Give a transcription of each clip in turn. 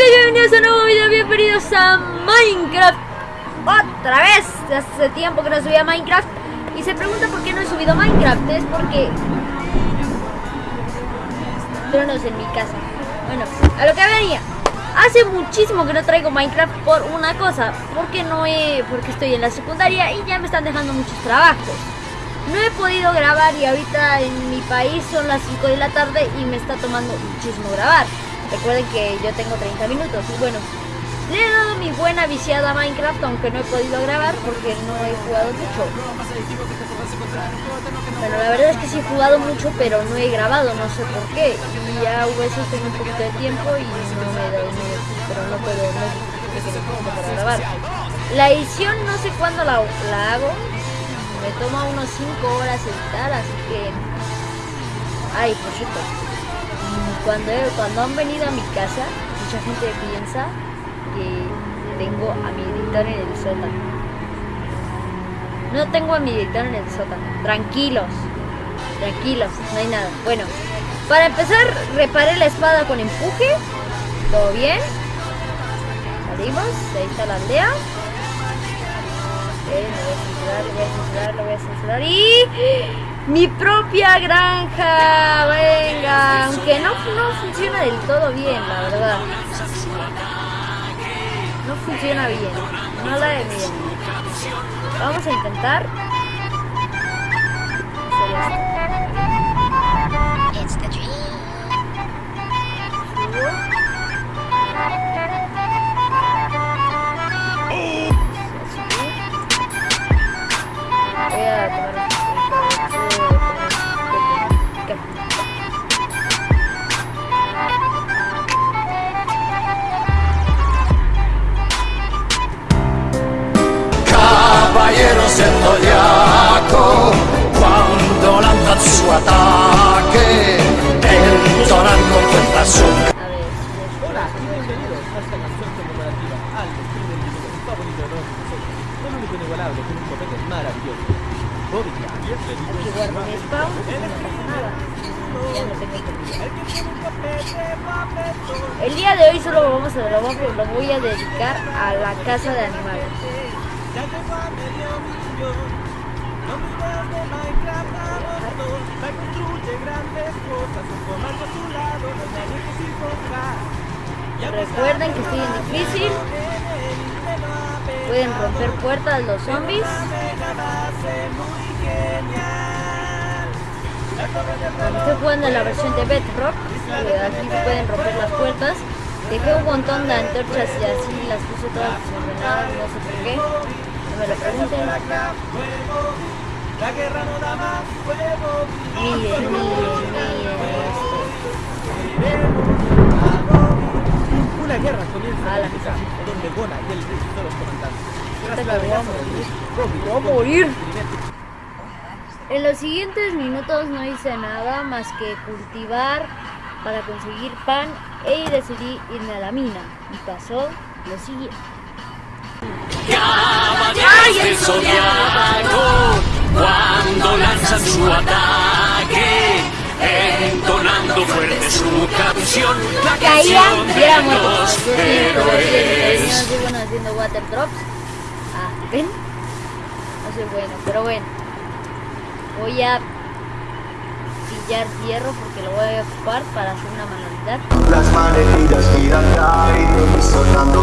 chicos, bienvenidos a un nuevo video, bienvenidos a Minecraft. Otra vez, hace tiempo que no subía Minecraft. Y se pregunta por qué no he subido Minecraft Es porque... Tronos en mi casa. Bueno, a lo que venía. Hace muchísimo que no traigo Minecraft por una cosa Porque no he... porque estoy en la secundaria y ya me están dejando muchos trabajos. No he podido grabar y ahorita en mi país son las 5 de la tarde y me está tomando muchísimo grabar. Recuerden que yo tengo 30 minutos y bueno, le he dado mi buena viciada a Minecraft aunque no he podido grabar porque no he jugado mucho. Bueno, la verdad es que sí he jugado mucho pero no he grabado, no sé por qué. Y ya a veces tengo un poquito de tiempo y no me he dado pero no puedo, grabar. La edición no sé cuándo la, la hago, me toma unos 5 horas editar, así que... Ay, por cierto, cuando, cuando han venido a mi casa, mucha gente piensa que tengo a mi editor en el sótano. No tengo a mi editor en el sótano. Tranquilos, tranquilos, no hay nada. Bueno, para empezar, reparé la espada con empuje. ¿Todo bien? Salimos, ahí está la aldea lo voy a censurar, lo voy a censurar, lo voy a censurar. Y mi propia granja, venga, aunque no, no funciona del todo bien, la verdad. No funciona bien, no la de bien. Vamos a intentar. El día de hoy solo vamos a, lo, voy a dedicar a la casa de animales. Recuerden que estoy en difícil. Pueden romper puertas los zombies. Estoy jugando en la versión de Bedrock. Aquí pueden romper las puertas. Dejé un montón de antorchas y así las puse todas desordenadas, no sé por qué. No me lo pregunten. Miren, miren, miren guerra comienza a la donde Bona y el rey son los comandantes. Voy a morir. En los siguientes minutos no hice nada más que cultivar para conseguir pan e decidí irme a la mina. Y pasó lo siguiente. Cuando lanzan su ataque, entonando fuerte su canción, la canción de los héroes. No soy bueno haciendo water drops. Ah, ¿ven? No soy bueno, pero bueno. Voy a pillar hierro porque lo voy a ocupar para hacer una manualidad. Las manecillas giran y sonando,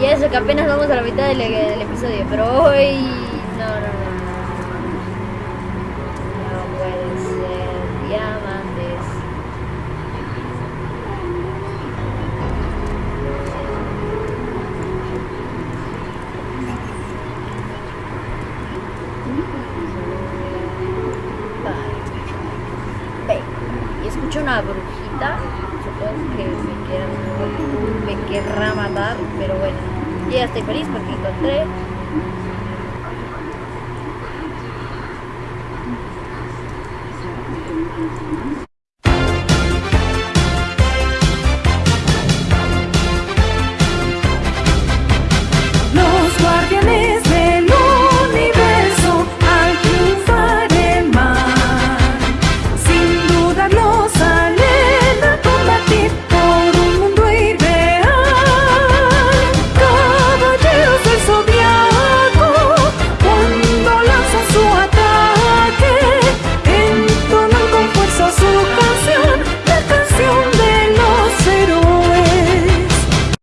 Y eso que apenas vamos a la mitad del, episodio, pero hoy... No, no, no. No puede ser. Diamantes. Vale. Ve. Y escucho una brujita. Supongo que me, quiera- me querrá matar, pero bueno. Yo ya estoy feliz porque encontré